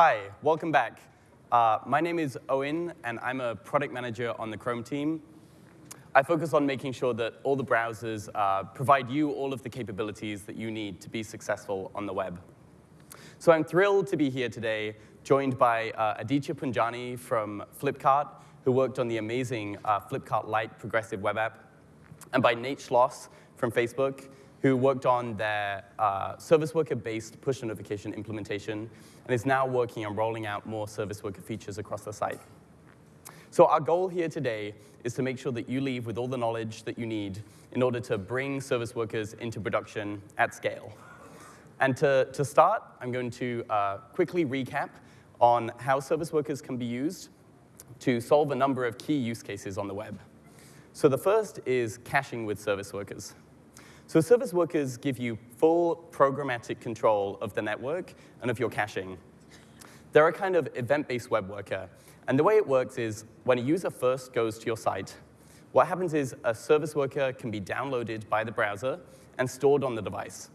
Hi, welcome back. Uh, my name is Owen, and I'm a product manager on the Chrome team. I focus on making sure that all the browsers uh, provide you all of the capabilities that you need to be successful on the web. So I'm thrilled to be here today, joined by uh, Aditya Punjani from Flipkart, who worked on the amazing uh, Flipkart Lite progressive web app, and by Nate Schloss from Facebook, who worked on their uh, service worker-based push notification implementation and is now working on rolling out more service worker features across the site. So our goal here today is to make sure that you leave with all the knowledge that you need in order to bring service workers into production at scale. And to, to start, I'm going to uh, quickly recap on how service workers can be used to solve a number of key use cases on the web. So the first is caching with service workers. So service workers give you full programmatic control of the network and of your caching. They're a kind of event-based web worker. And the way it works is when a user first goes to your site, what happens is a service worker can be downloaded by the browser and stored on the device.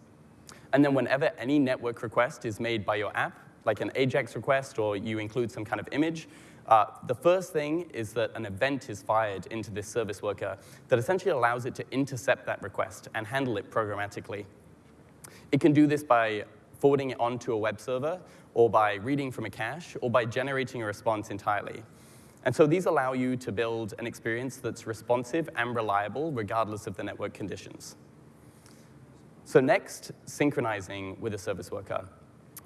And then whenever any network request is made by your app, like an AJAX request or you include some kind of image, uh, the first thing is that an event is fired into this service worker that essentially allows it to intercept that request and handle it programmatically. It can do this by forwarding it onto a web server, or by reading from a cache, or by generating a response entirely. And so these allow you to build an experience that's responsive and reliable regardless of the network conditions. So next, synchronizing with a service worker.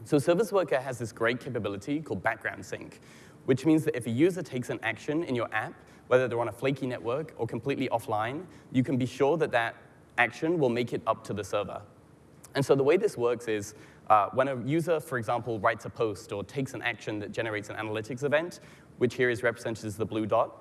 So service worker has this great capability called background sync, which means that if a user takes an action in your app, whether they're on a flaky network or completely offline, you can be sure that that action will make it up to the server. And so the way this works is uh, when a user, for example, writes a post or takes an action that generates an analytics event, which here is represented as the blue dot,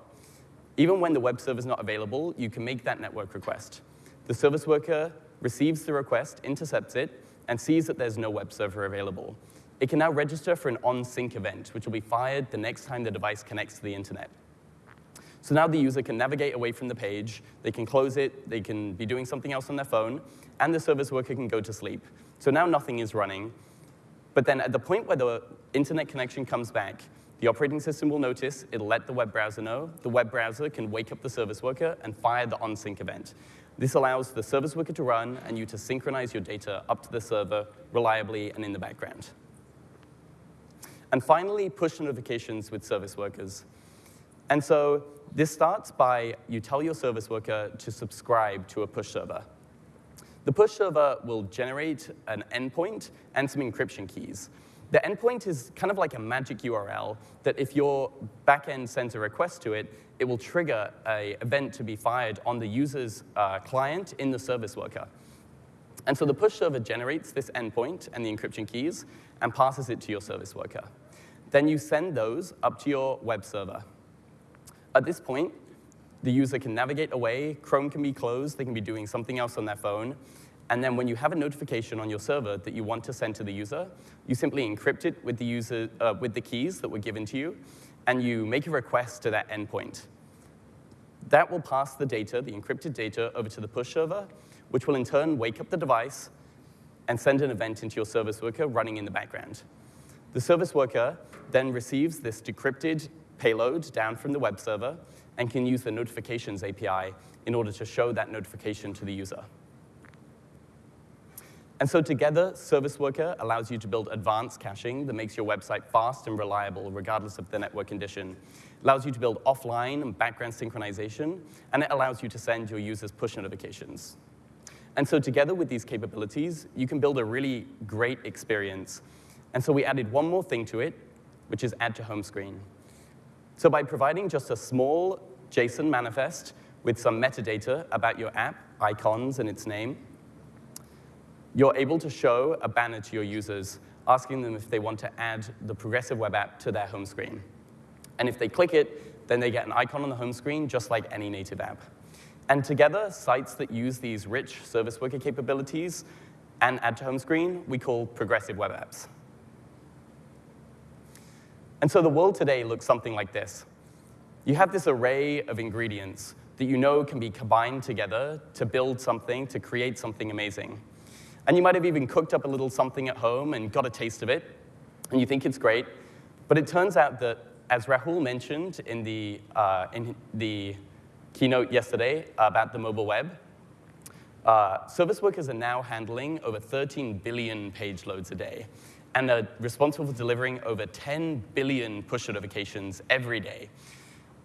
even when the web server is not available, you can make that network request. The service worker receives the request, intercepts it, and sees that there's no web server available it can now register for an on-sync event, which will be fired the next time the device connects to the internet. So now the user can navigate away from the page, they can close it, they can be doing something else on their phone, and the service worker can go to sleep. So now nothing is running. But then at the point where the internet connection comes back, the operating system will notice, it'll let the web browser know, the web browser can wake up the service worker and fire the on-sync event. This allows the service worker to run and you to synchronize your data up to the server reliably and in the background. And finally, push notifications with service workers. And so this starts by you tell your service worker to subscribe to a push server. The push server will generate an endpoint and some encryption keys. The endpoint is kind of like a magic URL that if your backend sends a request to it, it will trigger an event to be fired on the user's uh, client in the service worker. And so the push server generates this endpoint and the encryption keys and passes it to your service worker. Then you send those up to your web server. At this point, the user can navigate away, Chrome can be closed, they can be doing something else on their phone, and then when you have a notification on your server that you want to send to the user, you simply encrypt it with the, user, uh, with the keys that were given to you, and you make a request to that endpoint. That will pass the data, the encrypted data, over to the push server, which will in turn wake up the device and send an event into your service worker running in the background. The service worker then receives this decrypted payload down from the web server and can use the notifications API in order to show that notification to the user. And so together, Service Worker allows you to build advanced caching that makes your website fast and reliable regardless of the network condition. It allows you to build offline and background synchronization, and it allows you to send your users push notifications. And so together with these capabilities, you can build a really great experience. And so we added one more thing to it, which is add to home screen. So by providing just a small JSON manifest with some metadata about your app, icons, and its name, you're able to show a banner to your users, asking them if they want to add the Progressive Web App to their home screen. And if they click it, then they get an icon on the home screen, just like any native app. And together, sites that use these rich service worker capabilities and add to home screen, we call progressive web apps. And so the world today looks something like this. You have this array of ingredients that you know can be combined together to build something, to create something amazing. And you might have even cooked up a little something at home and got a taste of it, and you think it's great, But it turns out that, as Rahul mentioned in the, uh, in the keynote yesterday about the mobile web, uh, service workers are now handling over 13 billion page loads a day and are responsible for delivering over 10 billion push notifications every day.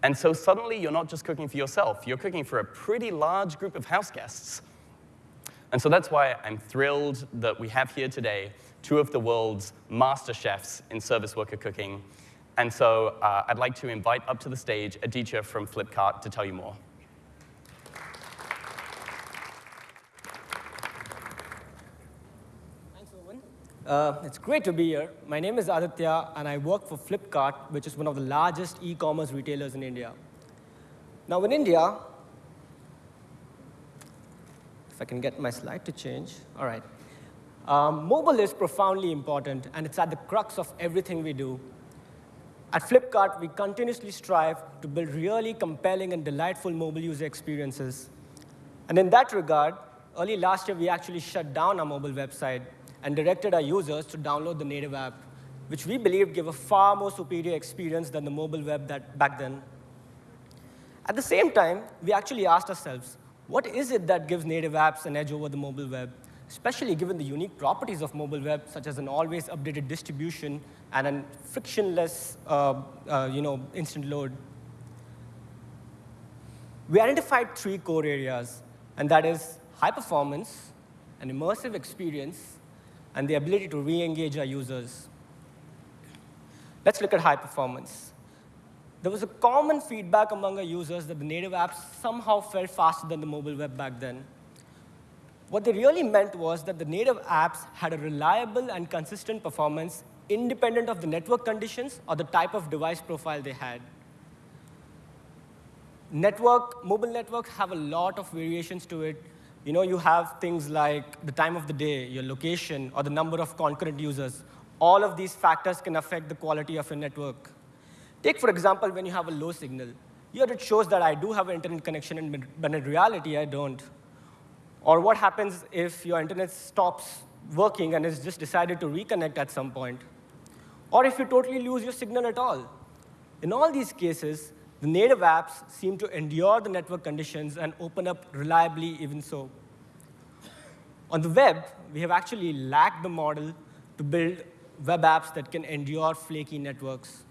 And so suddenly you're not just cooking for yourself, you're cooking for a pretty large group of house guests. And so that's why I'm thrilled that we have here today two of the world's master chefs in service worker cooking. And so uh, I'd like to invite up to the stage Aditya from Flipkart to tell you more. Thanks, Owen. Uh, it's great to be here. My name is Aditya, and I work for Flipkart, which is one of the largest e-commerce retailers in India. Now, in India, if I can get my slide to change, all right. Um, mobile is profoundly important, and it's at the crux of everything we do. At Flipkart, we continuously strive to build really compelling and delightful mobile user experiences. And in that regard, early last year, we actually shut down our mobile website and directed our users to download the native app, which we believe gave a far more superior experience than the mobile web that back then. At the same time, we actually asked ourselves, what is it that gives native apps an edge over the mobile web, especially given the unique properties of mobile web, such as an always updated distribution and a frictionless uh, uh, you know, instant load? We identified three core areas, and that is high performance, an immersive experience, and the ability to re-engage our users. Let's look at high performance. There was a common feedback among our users that the native apps somehow felt faster than the mobile web back then. What they really meant was that the native apps had a reliable and consistent performance independent of the network conditions or the type of device profile they had. Network, mobile networks have a lot of variations to it, you know, you have things like the time of the day, your location, or the number of concurrent users. All of these factors can affect the quality of your network. Take, for example, when you have a low signal. Here it shows that I do have an internet connection, but in reality, I don't. Or what happens if your internet stops working and is just decided to reconnect at some point? Or if you totally lose your signal at all? In all these cases, the native apps seem to endure the network conditions and open up reliably even so. On the web, we have actually lacked the model to build web apps that can endure flaky networks.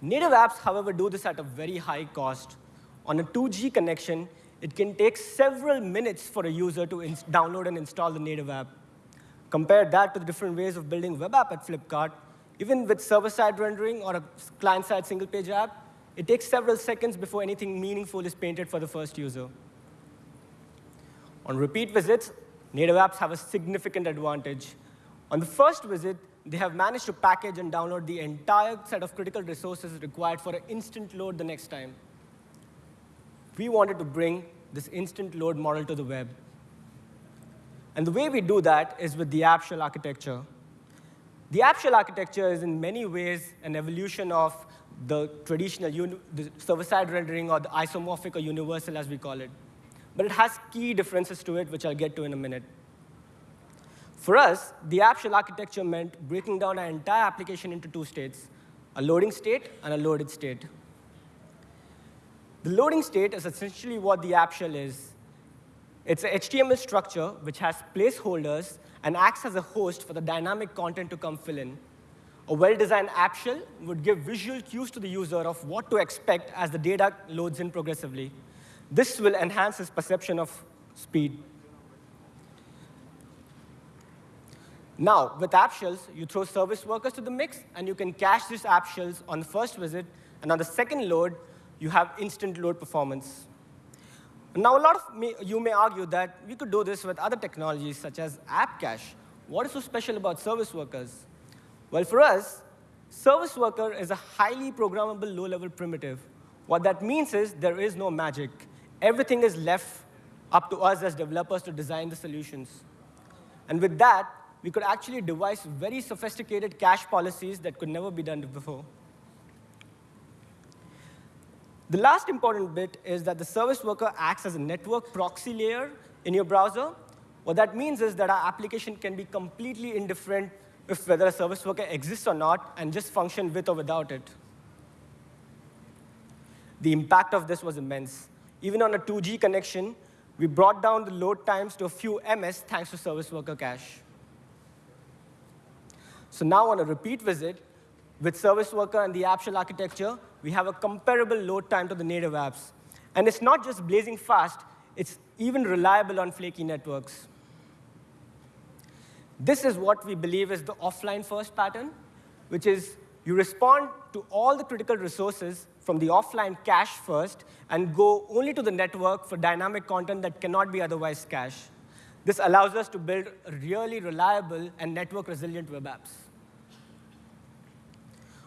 Native apps, however, do this at a very high cost. On a 2G connection, it can take several minutes for a user to download and install the native app. Compare that to the different ways of building web app at Flipkart, even with server-side rendering or a client-side single-page app, it takes several seconds before anything meaningful is painted for the first user. On repeat visits, native apps have a significant advantage. On the first visit, they have managed to package and download the entire set of critical resources required for an instant load the next time. We wanted to bring this instant load model to the web. And the way we do that is with the app shell architecture. The app shell architecture is in many ways an evolution of the traditional server-side rendering or the isomorphic or universal, as we call it. But it has key differences to it, which I'll get to in a minute. For us, the app shell architecture meant breaking down our entire application into two states, a loading state and a loaded state. The loading state is essentially what the app shell is. It's an HTML structure which has placeholders and acts as a host for the dynamic content to come fill in. A well-designed app shell would give visual cues to the user of what to expect as the data loads in progressively. This will enhance his perception of speed. Now, with app shells, you throw service workers to the mix, and you can cache these app shells on the first visit, and on the second load, you have instant load performance. Now, a lot of me, you may argue that we could do this with other technologies, such as App Cache. What is so special about service workers? Well, for us, service worker is a highly programmable low-level primitive. What that means is there is no magic. Everything is left up to us as developers to design the solutions. And with that, we could actually devise very sophisticated cache policies that could never be done before. The last important bit is that the service worker acts as a network proxy layer in your browser. What that means is that our application can be completely indifferent if whether a service worker exists or not and just function with or without it. The impact of this was immense. Even on a 2G connection, we brought down the load times to a few ms thanks to service worker cache. So now on a repeat visit, with service worker and the app shell architecture, we have a comparable load time to the native apps. And it's not just blazing fast, it's even reliable on flaky networks. This is what we believe is the offline first pattern, which is you respond to all the critical resources from the offline cache first and go only to the network for dynamic content that cannot be otherwise cached. This allows us to build really reliable and network resilient web apps.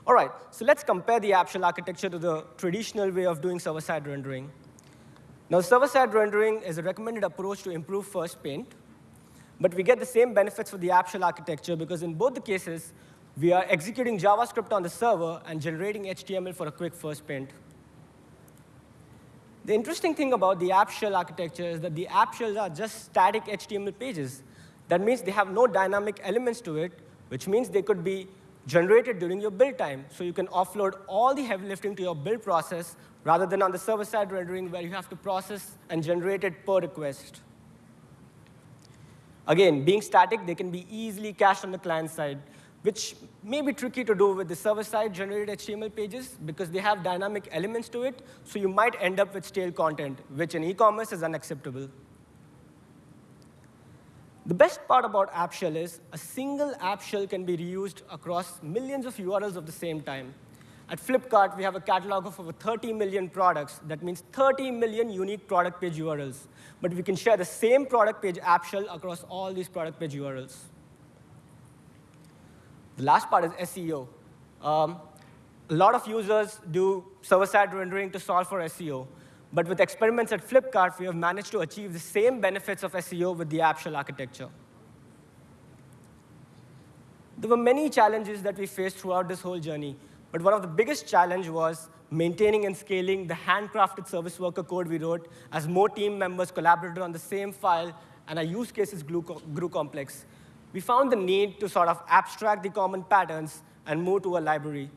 All right, so let's compare the app shell architecture to the traditional way of doing server-side rendering. Now, server-side rendering is a recommended approach to improve first paint, but we get the same benefits for the app shell architecture because in both the cases, we are executing JavaScript on the server and generating HTML for a quick first paint. The interesting thing about the app shell architecture is that the app shells are just static HTML pages. That means they have no dynamic elements to it, which means they could be generated during your build time. So you can offload all the heavy lifting to your build process rather than on the server-side rendering where you have to process and generate it per request. Again, being static, they can be easily cached on the client side, which may be tricky to do with the server-side generated HTML pages because they have dynamic elements to it, so you might end up with stale content, which in e-commerce is unacceptable. The best part about App Shell is a single App Shell can be reused across millions of URLs of the same time. At Flipkart, we have a catalog of over 30 million products. That means 30 million unique product page URLs. But we can share the same product page app shell across all these product page URLs. The last part is SEO. Um, a lot of users do server-side rendering to solve for SEO. But with experiments at Flipkart, we have managed to achieve the same benefits of SEO with the app shell architecture. There were many challenges that we faced throughout this whole journey. But one of the biggest challenge was maintaining and scaling the handcrafted service worker code we wrote as more team members collaborated on the same file and our use cases grew, grew complex. We found the need to sort of abstract the common patterns and move to a library.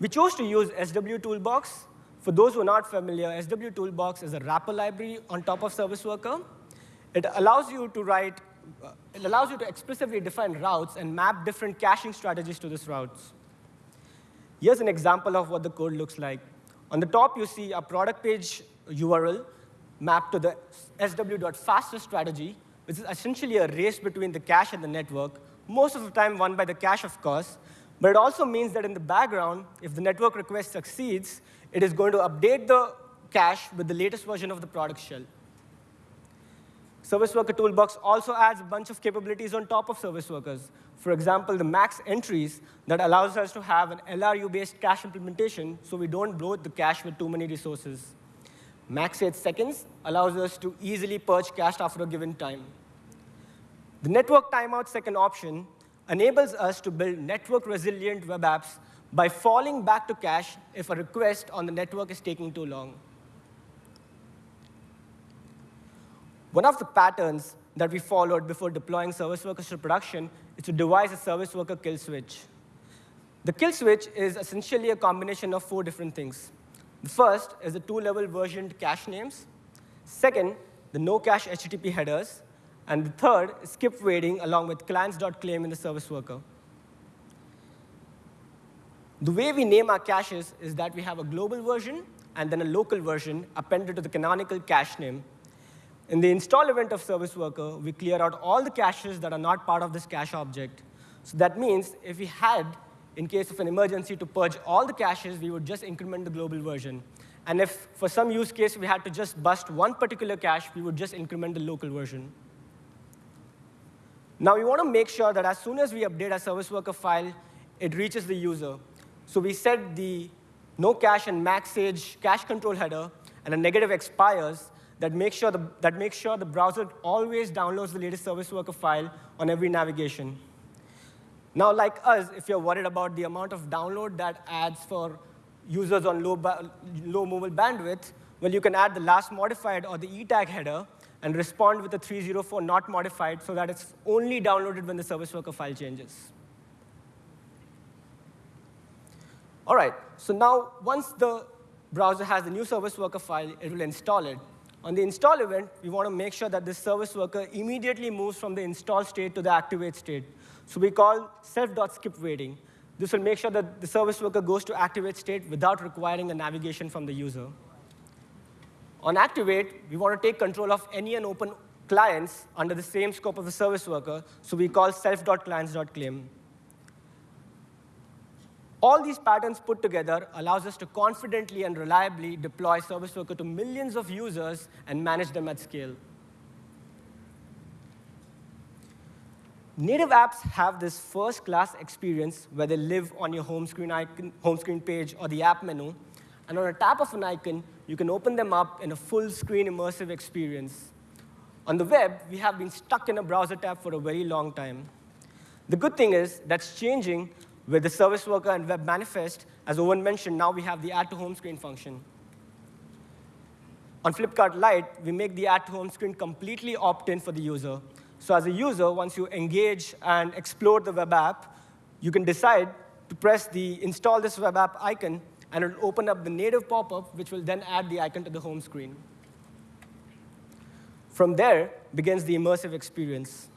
We chose to use SW Toolbox for those who are not familiar, SW Toolbox is a wrapper library on top of Service Worker. It allows you to write, uh, it allows you to explicitly define routes and map different caching strategies to these routes. Here's an example of what the code looks like. On the top, you see a product page URL mapped to the sw.fastest strategy, which is essentially a race between the cache and the network, most of the time won by the cache, of course. But it also means that in the background, if the network request succeeds, it is going to update the cache with the latest version of the product shell. Service Worker Toolbox also adds a bunch of capabilities on top of Service Workers. For example, the max entries that allows us to have an LRU-based cache implementation so we don't bloat the cache with too many resources. Max age seconds allows us to easily purge cache after a given time. The network timeout second option enables us to build network-resilient web apps by falling back to cache if a request on the network is taking too long. One of the patterns that we followed before deploying service workers to production is to devise a service worker kill switch. The kill switch is essentially a combination of four different things. The first is the two-level versioned cache names. Second, the no cache HTTP headers. And the third is skip waiting along with clients.claim in the service worker. The way we name our caches is that we have a global version and then a local version appended to the canonical cache name. In the install event of Service Worker, we clear out all the caches that are not part of this cache object. So that means if we had, in case of an emergency, to purge all the caches, we would just increment the global version. And if for some use case we had to just bust one particular cache, we would just increment the local version. Now we want to make sure that as soon as we update our service worker file, it reaches the user. So we set the no cache and max age cache control header and a negative expires that makes sure the, that makes sure the browser always downloads the latest service worker file on every navigation. Now, like us, if you're worried about the amount of download that adds for users on low, low mobile bandwidth, well, you can add the last modified or the e tag header and respond with a 304 not modified so that it's only downloaded when the service worker file changes. All right, so now once the browser has the new service worker file, it will install it. On the install event, we want to make sure that this service worker immediately moves from the install state to the activate state. So we call self.skip waiting. This will make sure that the service worker goes to activate state without requiring a navigation from the user. On activate, we want to take control of any and open clients under the same scope of the service worker, so we call self.clients.claim. All these patterns put together allows us to confidently and reliably deploy Service Worker to millions of users and manage them at scale. Native apps have this first-class experience where they live on your home screen, icon, home screen page or the app menu, and on a tap of an icon, you can open them up in a full-screen immersive experience. On the web, we have been stuck in a browser tab for a very long time. The good thing is that's changing with the service worker and web manifest, as Owen mentioned, now we have the add to home screen function. On Flipkart Lite, we make the add to home screen completely opt-in for the user. So as a user, once you engage and explore the web app, you can decide to press the install this web app icon, and it'll open up the native pop-up, which will then add the icon to the home screen. From there begins the immersive experience.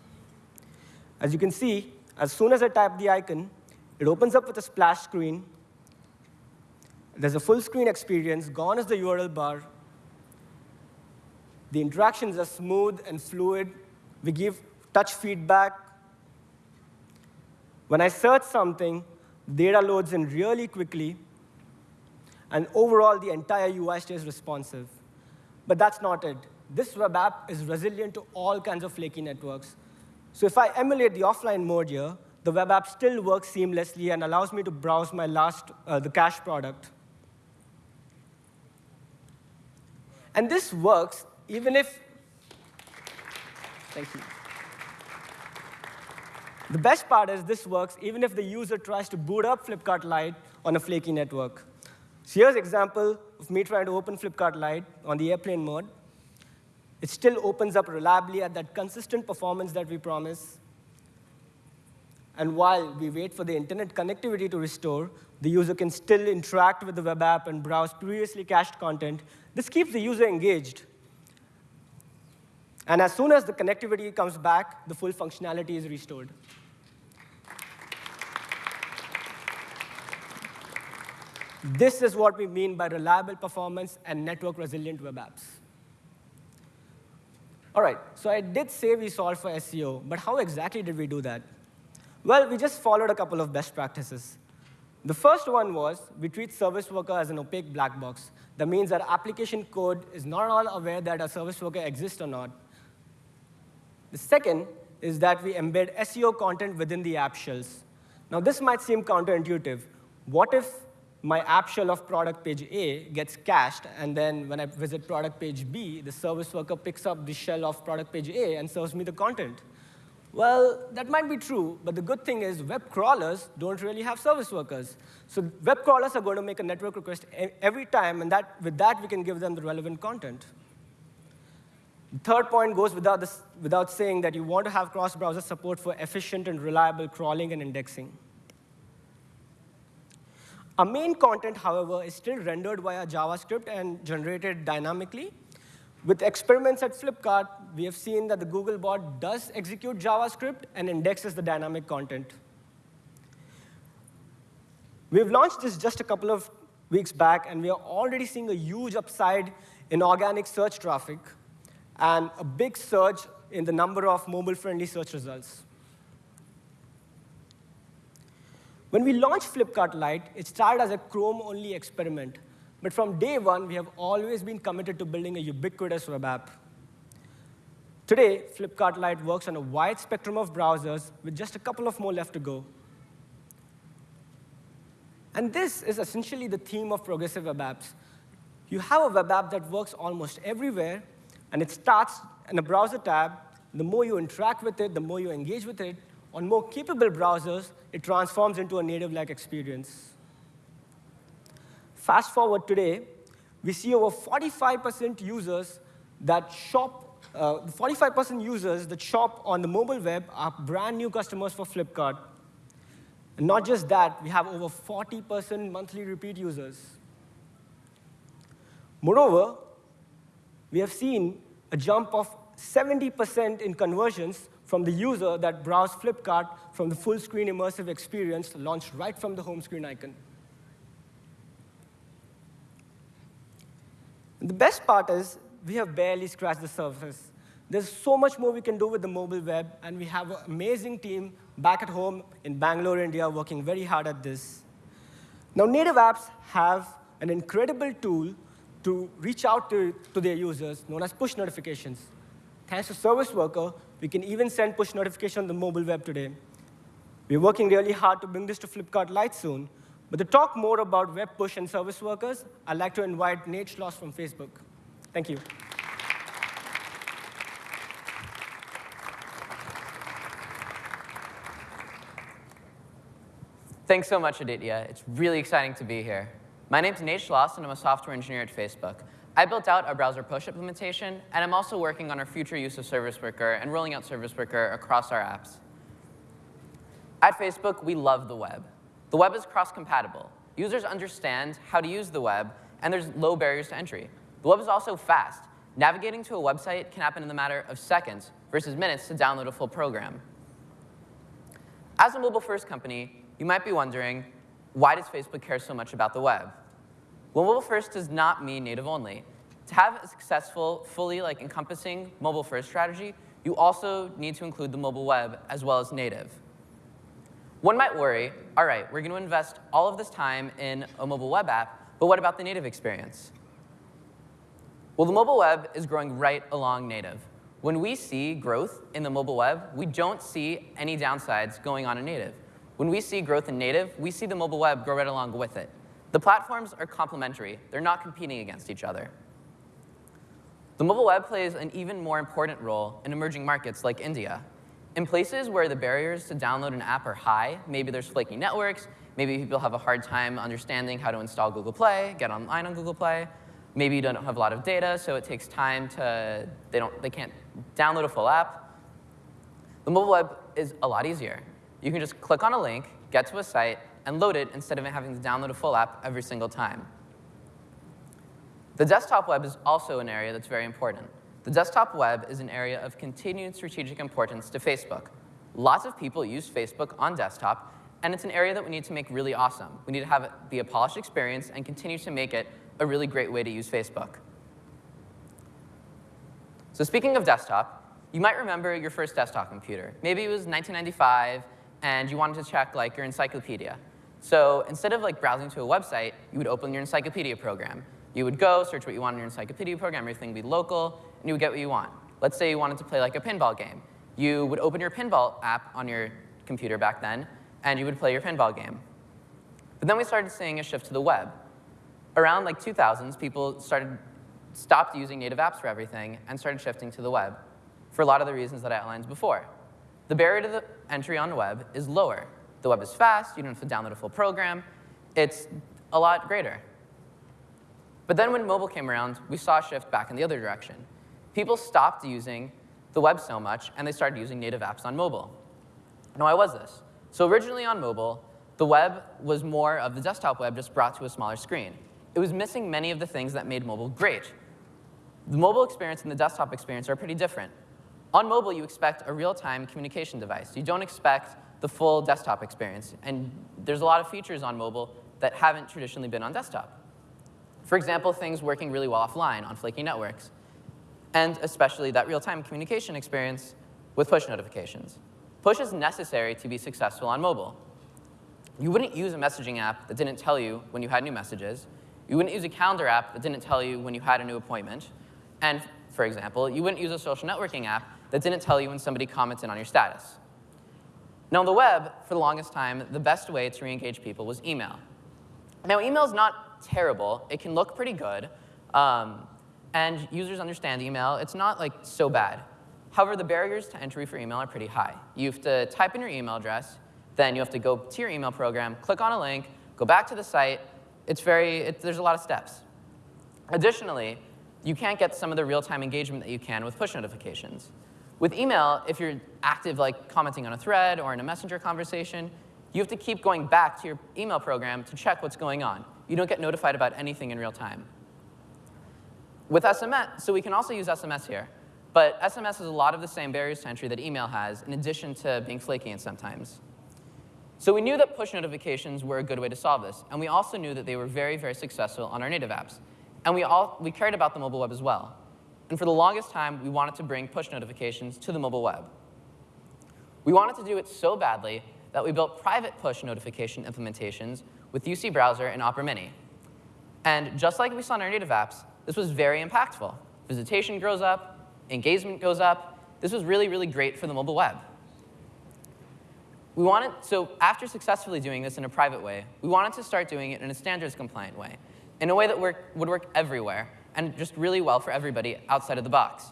As you can see, as soon as I type the icon, it opens up with a splash screen. There's a full screen experience. Gone is the URL bar. The interactions are smooth and fluid. We give touch feedback. When I search something, data loads in really quickly. And overall, the entire UI stays responsive. But that's not it. This web app is resilient to all kinds of flaky networks. So if I emulate the offline mode here, the web app still works seamlessly and allows me to browse my last, uh, the cache product. And this works even if, thank you. The best part is this works even if the user tries to boot up Flipkart Lite on a flaky network. So here's an example of me trying to open Flipkart Lite on the airplane mode. It still opens up reliably at that consistent performance that we promise. And while we wait for the internet connectivity to restore, the user can still interact with the web app and browse previously cached content. This keeps the user engaged. And as soon as the connectivity comes back, the full functionality is restored. This is what we mean by reliable performance and network resilient web apps. All right, so I did say we solved for SEO, but how exactly did we do that? Well, we just followed a couple of best practices. The first one was we treat service worker as an opaque black box. That means that application code is not all aware that a service worker exists or not. The second is that we embed SEO content within the app shells. Now, this might seem counterintuitive. What if my app shell of product page A gets cached, and then when I visit product page B, the service worker picks up the shell of product page A and serves me the content? Well, that might be true, but the good thing is web crawlers don't really have service workers. So web crawlers are going to make a network request every time, and that, with that, we can give them the relevant content. The third point goes without, this, without saying that you want to have cross-browser support for efficient and reliable crawling and indexing. Our main content, however, is still rendered via JavaScript and generated dynamically, with experiments at Flipkart, we have seen that the Googlebot does execute JavaScript and indexes the dynamic content. We've launched this just a couple of weeks back, and we are already seeing a huge upside in organic search traffic and a big surge in the number of mobile-friendly search results. When we launched Flipkart Lite, it started as a Chrome-only experiment. But from day one, we have always been committed to building a ubiquitous web app. Today, Flipkart Lite works on a wide spectrum of browsers with just a couple of more left to go. And this is essentially the theme of progressive web apps. You have a web app that works almost everywhere, and it starts in a browser tab. The more you interact with it, the more you engage with it. On more capable browsers, it transforms into a native-like experience. Fast forward today, we see over 45% users that shop uh, 45% users that shop on the mobile web are brand new customers for Flipkart. And not just that, we have over 40% monthly repeat users. Moreover, we have seen a jump of 70% in conversions from the user that browsed Flipkart from the full screen immersive experience launched right from the home screen icon. The best part is we have barely scratched the surface. There's so much more we can do with the mobile web, and we have an amazing team back at home in Bangalore, India, working very hard at this. Now, native apps have an incredible tool to reach out to, to their users, known as push notifications. Thanks to Service Worker, we can even send push notifications on the mobile web today. We're working really hard to bring this to Flipkart Lite soon. But to talk more about web push and service workers, I'd like to invite Nate Schloss from Facebook. Thank you. Thanks so much, Aditya. It's really exciting to be here. My name's Nate Schloss, and I'm a software engineer at Facebook. I built out our browser push implementation, and I'm also working on our future use of Service Worker and rolling out Service Worker across our apps. At Facebook, we love the web. The web is cross-compatible. Users understand how to use the web, and there's low barriers to entry. The web is also fast. Navigating to a website can happen in the matter of seconds versus minutes to download a full program. As a mobile-first company, you might be wondering, why does Facebook care so much about the web? Well, mobile-first does not mean native-only. To have a successful, fully like encompassing mobile-first strategy, you also need to include the mobile web as well as native. One might worry, all right, we're going to invest all of this time in a mobile web app, but what about the native experience? Well, the mobile web is growing right along native. When we see growth in the mobile web, we don't see any downsides going on in native. When we see growth in native, we see the mobile web grow right along with it. The platforms are complementary. They're not competing against each other. The mobile web plays an even more important role in emerging markets like India. In places where the barriers to download an app are high, maybe there's flaky networks, maybe people have a hard time understanding how to install Google Play, get online on Google Play, maybe you don't have a lot of data, so it takes time to, they, don't, they can't download a full app. The mobile web is a lot easier you can just click on a link, get to a site, and load it instead of having to download a full app every single time. The desktop web is also an area that's very important. The desktop web is an area of continued strategic importance to Facebook. Lots of people use Facebook on desktop, and it's an area that we need to make really awesome. We need to have it be a polished experience and continue to make it a really great way to use Facebook. So speaking of desktop, you might remember your first desktop computer. Maybe it was 1995, and you wanted to check like your encyclopedia. So instead of like browsing to a website, you would open your encyclopedia program. You would go, search what you want in your encyclopedia program, everything would be local, and you would get what you want. Let's say you wanted to play like a pinball game. You would open your pinball app on your computer back then, and you would play your pinball game. But then we started seeing a shift to the web. Around like 2000s, people started stopped using native apps for everything and started shifting to the web for a lot of the reasons that I outlined before. The barrier to the entry on the web is lower. The web is fast, you don't have to download a full program. It's a lot greater. But then when mobile came around, we saw a shift back in the other direction. People stopped using the web so much, and they started using native apps on mobile. Now, why was this? So originally on mobile, the web was more of the desktop web just brought to a smaller screen. It was missing many of the things that made mobile great. The mobile experience and the desktop experience are pretty different. On mobile, you expect a real-time communication device. You don't expect the full desktop experience. And there's a lot of features on mobile that haven't traditionally been on desktop. For example, things working really well offline on flaky networks, and especially that real-time communication experience with push notifications. Push is necessary to be successful on mobile. You wouldn't use a messaging app that didn't tell you when you had new messages. You wouldn't use a calendar app that didn't tell you when you had a new appointment. And for example, you wouldn't use a social networking app that didn't tell you when somebody commented on your status. Now, on the web, for the longest time, the best way to re-engage people was email. Now, email is not terrible. It can look pretty good. Um, and users understand email. It's not like so bad. However, the barriers to entry for email are pretty high. You have to type in your email address, then you have to go to your email program, click on a link, go back to the site. It's very, it, there's a lot of steps. Additionally, you can't get some of the real-time engagement that you can with push notifications. With email, if you're active, like commenting on a thread or in a messenger conversation, you have to keep going back to your email program to check what's going on. You don't get notified about anything in real time. With SMS, so we can also use SMS here. But SMS has a lot of the same barriers to entry that email has, in addition to being flaky and sometimes. So we knew that push notifications were a good way to solve this, and we also knew that they were very, very successful on our native apps. And we, all, we cared about the mobile web as well. And for the longest time, we wanted to bring push notifications to the mobile web. We wanted to do it so badly that we built private push notification implementations with UC Browser and Opera Mini. And just like we saw in our native apps, this was very impactful. Visitation grows up, engagement goes up. This was really, really great for the mobile web. We wanted, so after successfully doing this in a private way, we wanted to start doing it in a standards compliant way, in a way that work, would work everywhere and just really well for everybody outside of the box.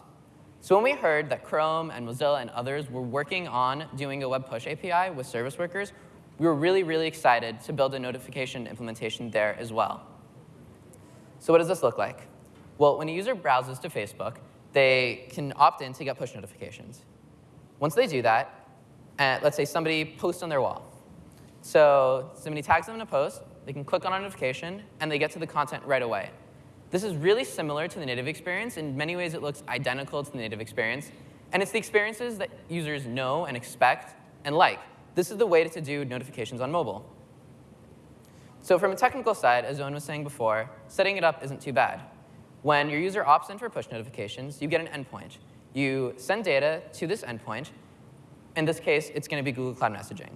So when we heard that Chrome and Mozilla and others were working on doing a web push API with service workers, we were really, really excited to build a notification implementation there as well. So what does this look like? Well, when a user browses to Facebook, they can opt in to get push notifications. Once they do that, uh, let's say somebody posts on their wall. So somebody tags them in a post, they can click on a notification, and they get to the content right away. This is really similar to the native experience. In many ways, it looks identical to the native experience. And it's the experiences that users know and expect and like. This is the way to do notifications on mobile. So from a technical side, as Owen was saying before, setting it up isn't too bad. When your user opts in for push notifications, you get an endpoint. You send data to this endpoint. In this case, it's going to be Google Cloud Messaging.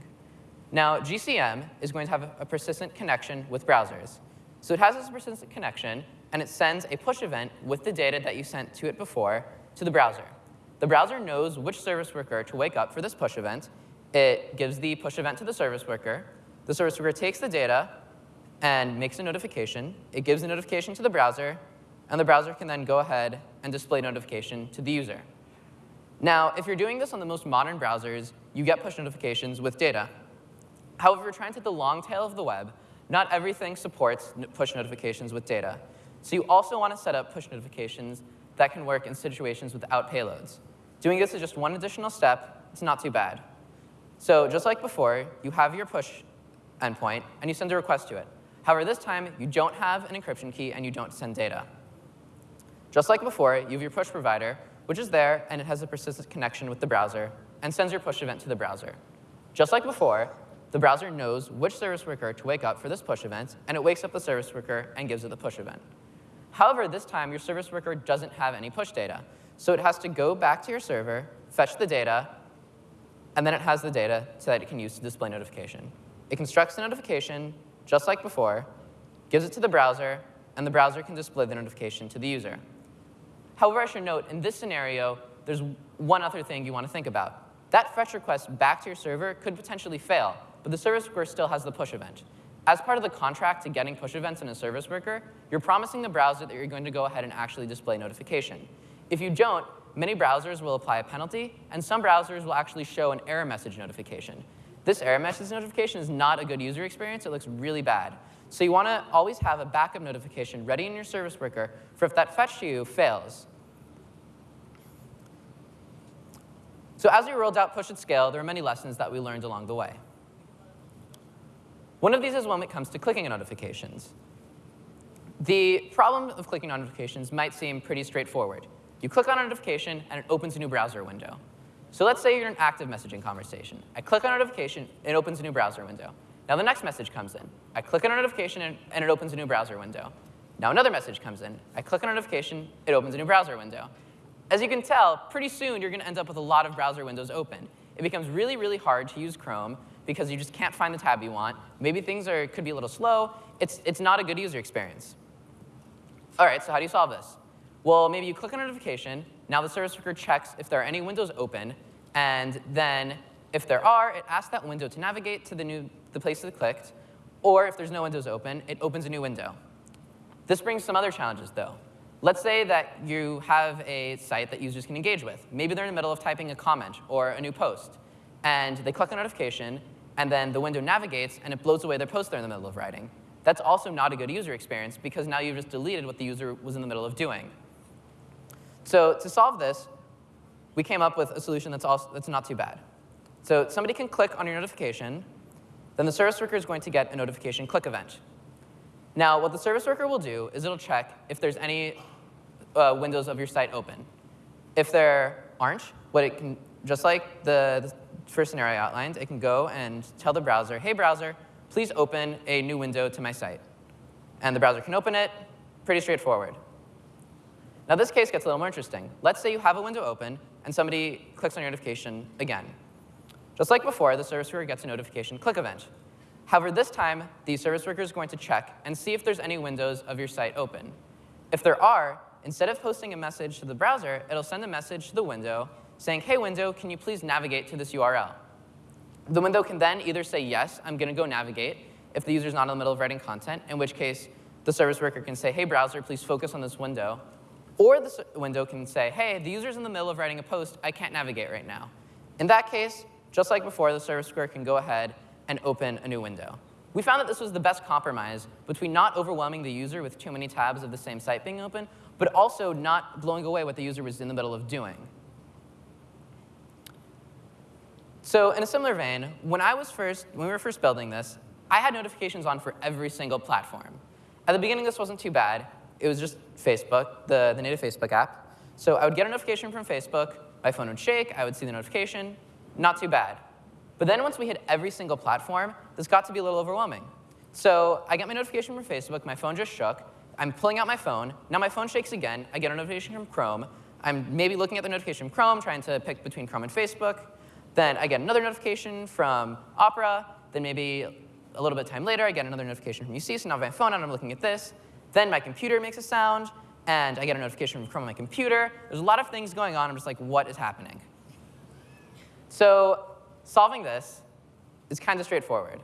Now, GCM is going to have a persistent connection with browsers. So it has this persistent connection, and it sends a push event with the data that you sent to it before to the browser. The browser knows which service worker to wake up for this push event. It gives the push event to the service worker. The service worker takes the data and makes a notification. It gives the notification to the browser, and the browser can then go ahead and display notification to the user. Now, if you're doing this on the most modern browsers, you get push notifications with data. However, trying to take the long tail of the web, not everything supports push notifications with data. So you also want to set up push notifications that can work in situations without payloads. Doing this is just one additional step. It's not too bad. So just like before, you have your push endpoint, and you send a request to it. However, this time, you don't have an encryption key, and you don't send data. Just like before, you have your push provider, which is there, and it has a persistent connection with the browser, and sends your push event to the browser. Just like before, the browser knows which service worker to wake up for this push event, and it wakes up the service worker and gives it the push event. However, this time, your service worker doesn't have any push data. So it has to go back to your server, fetch the data, and then it has the data so that it can use to display notification. It constructs the notification, just like before, gives it to the browser, and the browser can display the notification to the user. However, I should note, in this scenario, there's one other thing you want to think about. That fetch request back to your server could potentially fail, but the service worker still has the push event. As part of the contract to getting push events in a service worker, you're promising the browser that you're going to go ahead and actually display notification. If you don't, many browsers will apply a penalty, and some browsers will actually show an error message notification. This error message notification is not a good user experience. It looks really bad. So you want to always have a backup notification ready in your service worker for if that fetch you fails. So as we rolled out Push at Scale, there are many lessons that we learned along the way. One of these is when it comes to clicking notifications. The problem of clicking notifications might seem pretty straightforward. You click on a notification, and it opens a new browser window. So let's say you're in an active messaging conversation. I click on a notification, it opens a new browser window. Now the next message comes in. I click on a notification, and it opens a new browser window. Now another message comes in. I click on a notification, it opens a new browser window. As you can tell, pretty soon you're going to end up with a lot of browser windows open. It becomes really, really hard to use Chrome because you just can't find the tab you want. Maybe things are, could be a little slow. It's, it's not a good user experience. All right, so how do you solve this? Well, maybe you click on a notification. Now the service worker checks if there are any windows open. And then if there are, it asks that window to navigate to the, new, the place that it clicked. Or if there's no windows open, it opens a new window. This brings some other challenges, though. Let's say that you have a site that users can engage with. Maybe they're in the middle of typing a comment or a new post. And they click a notification, and then the window navigates, and it blows away their post they're in the middle of writing. That's also not a good user experience, because now you've just deleted what the user was in the middle of doing. So to solve this, we came up with a solution that's, also, that's not too bad. So somebody can click on your notification, then the service worker is going to get a notification click event. Now, what the service worker will do is it'll check if there's any uh, windows of your site open. If there aren't, what it can, just like the, the first scenario outlined, it can go and tell the browser, hey, browser, please open a new window to my site. And the browser can open it, pretty straightforward. Now, this case gets a little more interesting. Let's say you have a window open, and somebody clicks on your notification again. Just like before, the service worker gets a notification click event. However, this time, the service worker is going to check and see if there's any windows of your site open. If there are, instead of posting a message to the browser, it'll send a message to the window saying, hey, window, can you please navigate to this URL? The window can then either say, yes, I'm going to go navigate, if the user's not in the middle of writing content, in which case the service worker can say, hey, browser, please focus on this window. Or the window can say, hey, the user's in the middle of writing a post. I can't navigate right now. In that case, just like before, the service worker can go ahead and open a new window. We found that this was the best compromise between not overwhelming the user with too many tabs of the same site being open, but also not blowing away what the user was in the middle of doing. So in a similar vein, when I was first, when we were first building this, I had notifications on for every single platform. At the beginning, this wasn't too bad. It was just Facebook, the, the native Facebook app. So I would get a notification from Facebook, my phone would shake, I would see the notification, not too bad. But then once we hit every single platform, this got to be a little overwhelming. So I get my notification from Facebook, my phone just shook, I'm pulling out my phone, now my phone shakes again, I get a notification from Chrome, I'm maybe looking at the notification from Chrome, trying to pick between Chrome and Facebook, then I get another notification from Opera. Then maybe a little bit of time later, I get another notification from UC. So now I have my phone and I'm looking at this. Then my computer makes a sound, and I get a notification from Chrome on my computer. There's a lot of things going on. I'm just like, what is happening? So solving this is kind of straightforward.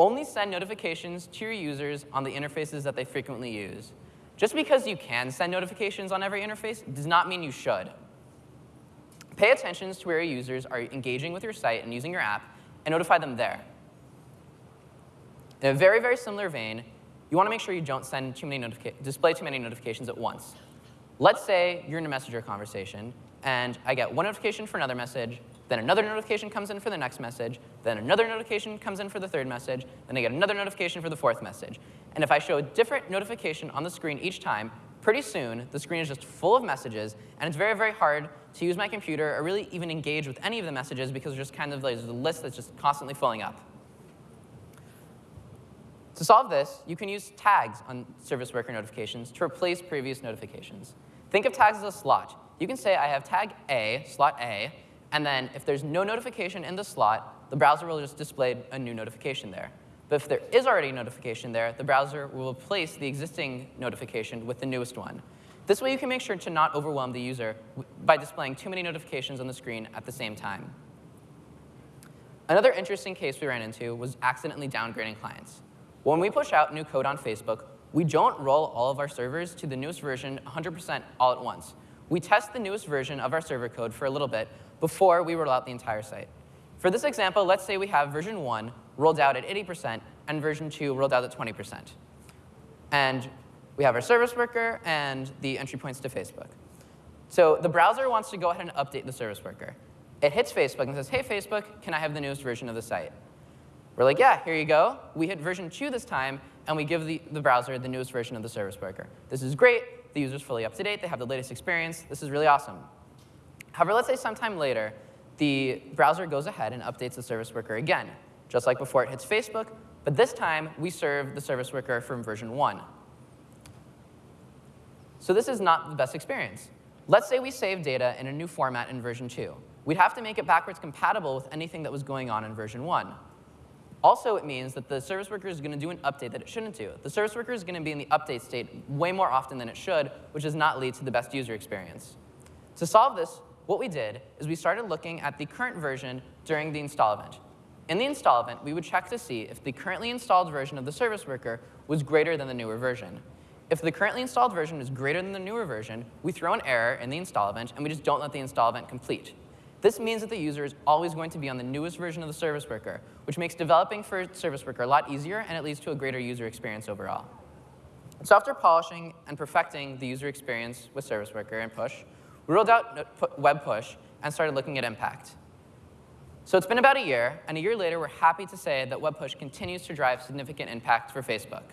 Only send notifications to your users on the interfaces that they frequently use. Just because you can send notifications on every interface does not mean you should. Pay attention to where your users are engaging with your site and using your app, and notify them there. In a very, very similar vein, you want to make sure you don't send too many display too many notifications at once. Let's say you're in a messenger conversation, and I get one notification for another message, then another notification comes in for the next message, then another notification comes in for the third message, then I get another notification for the fourth message. And if I show a different notification on the screen each time, pretty soon the screen is just full of messages, and it's very, very hard to use my computer or really even engage with any of the messages because there's just kind of like, a list that's just constantly filling up. To solve this, you can use tags on service worker notifications to replace previous notifications. Think of tags as a slot. You can say I have tag A, slot A, and then if there's no notification in the slot, the browser will just display a new notification there. But if there is already a notification there, the browser will replace the existing notification with the newest one. This way you can make sure to not overwhelm the user by displaying too many notifications on the screen at the same time. Another interesting case we ran into was accidentally downgrading clients. When we push out new code on Facebook, we don't roll all of our servers to the newest version 100% all at once. We test the newest version of our server code for a little bit before we roll out the entire site. For this example, let's say we have version 1 rolled out at 80% and version 2 rolled out at 20%. And we have our service worker and the entry points to Facebook. So the browser wants to go ahead and update the service worker. It hits Facebook and says, hey, Facebook, can I have the newest version of the site? We're like, yeah, here you go. We hit version 2 this time, and we give the, the browser the newest version of the service worker. This is great. The user's fully up to date. They have the latest experience. This is really awesome. However, let's say sometime later, the browser goes ahead and updates the service worker again. Just like before, it hits Facebook, but this time we serve the service worker from version 1. So this is not the best experience. Let's say we save data in a new format in version 2. We'd have to make it backwards compatible with anything that was going on in version 1. Also, it means that the service worker is going to do an update that it shouldn't do. The service worker is going to be in the update state way more often than it should, which does not lead to the best user experience. To solve this, what we did is we started looking at the current version during the install event. In the install event, we would check to see if the currently installed version of the service worker was greater than the newer version. If the currently installed version is greater than the newer version, we throw an error in the install event, and we just don't let the install event complete. This means that the user is always going to be on the newest version of the service worker, which makes developing for service worker a lot easier, and it leads to a greater user experience overall. So after polishing and perfecting the user experience with service worker and push, we rolled out web push and started looking at impact. So it's been about a year, and a year later, we're happy to say that web push continues to drive significant impact for Facebook.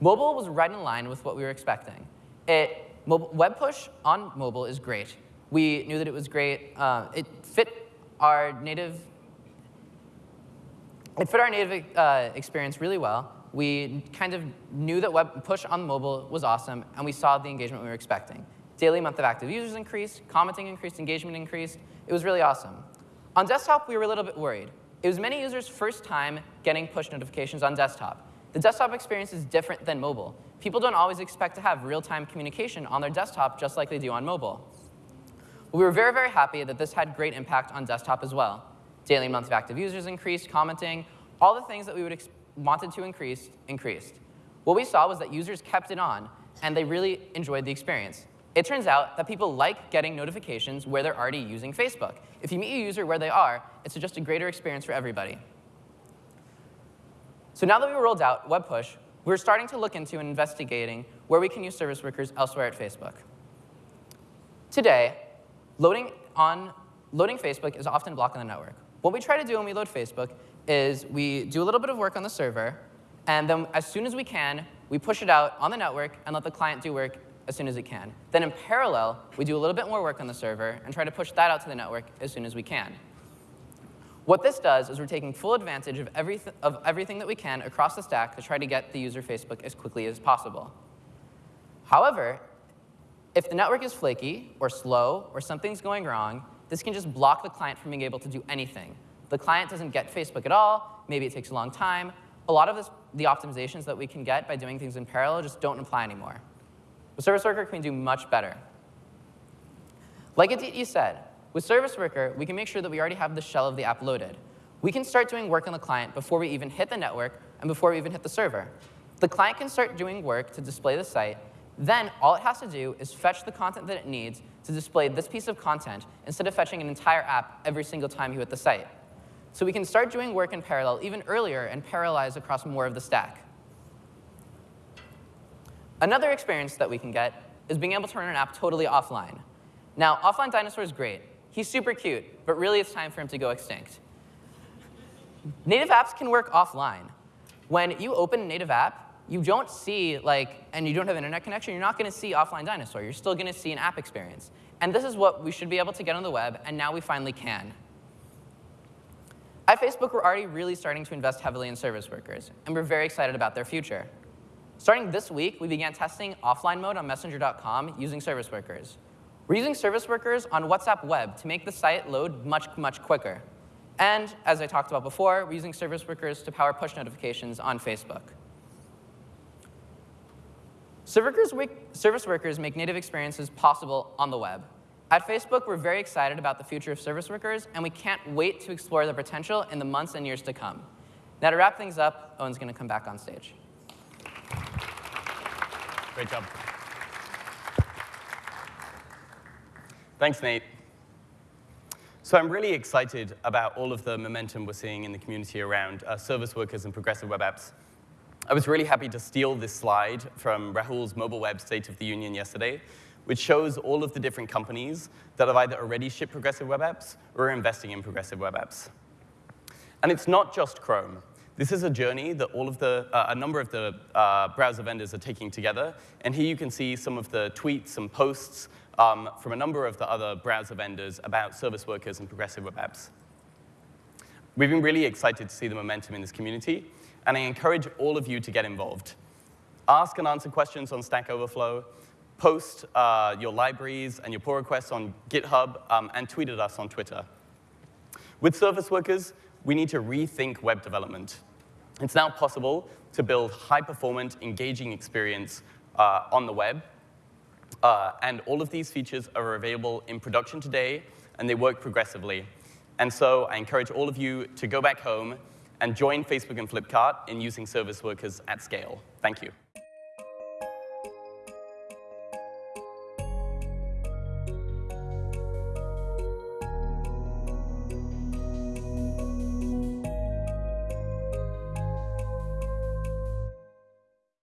Mobile was right in line with what we were expecting. It, mobile, web push on mobile is great. We knew that it was great. Uh, it fit our native it fit our native uh, experience really well. We kind of knew that web push on mobile was awesome, and we saw the engagement we were expecting. Daily month of active users increased, commenting increased, engagement increased. It was really awesome. On desktop, we were a little bit worried. It was many users' first time getting push notifications on desktop. The desktop experience is different than mobile. People don't always expect to have real-time communication on their desktop just like they do on mobile. We were very, very happy that this had great impact on desktop as well. Daily month of active users increased, commenting, all the things that we would wanted to increase increased. What we saw was that users kept it on, and they really enjoyed the experience. It turns out that people like getting notifications where they're already using Facebook. If you meet a user where they are, it's just a greater experience for everybody. So now that we rolled out Web Push, we're starting to look into and investigating where we can use service workers elsewhere at Facebook. Today, loading, on, loading Facebook is often blocked on the network. What we try to do when we load Facebook is we do a little bit of work on the server, and then as soon as we can, we push it out on the network and let the client do work as soon as it can. Then in parallel, we do a little bit more work on the server and try to push that out to the network as soon as we can. What this does is we're taking full advantage of, everyth of everything that we can across the stack to try to get the user Facebook as quickly as possible. However, if the network is flaky or slow or something's going wrong, this can just block the client from being able to do anything. The client doesn't get Facebook at all. Maybe it takes a long time. A lot of this, the optimizations that we can get by doing things in parallel just don't apply anymore. With Service Worker, can do much better. Like Aditi said, with Service Worker, we can make sure that we already have the shell of the app loaded. We can start doing work on the client before we even hit the network and before we even hit the server. The client can start doing work to display the site. Then all it has to do is fetch the content that it needs to display this piece of content instead of fetching an entire app every single time you hit the site. So we can start doing work in parallel even earlier and parallelize across more of the stack. Another experience that we can get is being able to run an app totally offline. Now, offline dinosaur is great. He's super cute, but really it's time for him to go extinct. Native apps can work offline. When you open a native app, you don't see, like, and you don't have internet connection, you're not going to see offline dinosaur. You're still going to see an app experience. And this is what we should be able to get on the web, and now we finally can. At Facebook, we're already really starting to invest heavily in service workers, and we're very excited about their future. Starting this week, we began testing offline mode on Messenger.com using service workers. We're using service workers on WhatsApp Web to make the site load much, much quicker. And as I talked about before, we're using service workers to power push notifications on Facebook. Service workers make native experiences possible on the web. At Facebook, we're very excited about the future of service workers, and we can't wait to explore their potential in the months and years to come. Now, to wrap things up, Owen's going to come back on stage. Great job. Thanks, Nate. So I'm really excited about all of the momentum we're seeing in the community around uh, service workers and progressive web apps. I was really happy to steal this slide from Rahul's Mobile Web State of the Union yesterday, which shows all of the different companies that have either already shipped progressive web apps or are investing in progressive web apps. And it's not just Chrome. This is a journey that all of the, uh, a number of the uh, browser vendors are taking together. And here you can see some of the tweets and posts um, from a number of the other browser vendors about service workers and progressive web apps. We've been really excited to see the momentum in this community, and I encourage all of you to get involved. Ask and answer questions on Stack Overflow, post uh, your libraries and your pull requests on GitHub, um, and tweet at us on Twitter. With service workers, we need to rethink web development. It's now possible to build high-performant, engaging experience uh, on the web. Uh, and all of these features are available in production today, and they work progressively. And so I encourage all of you to go back home and join Facebook and Flipkart in using service workers at scale. Thank you.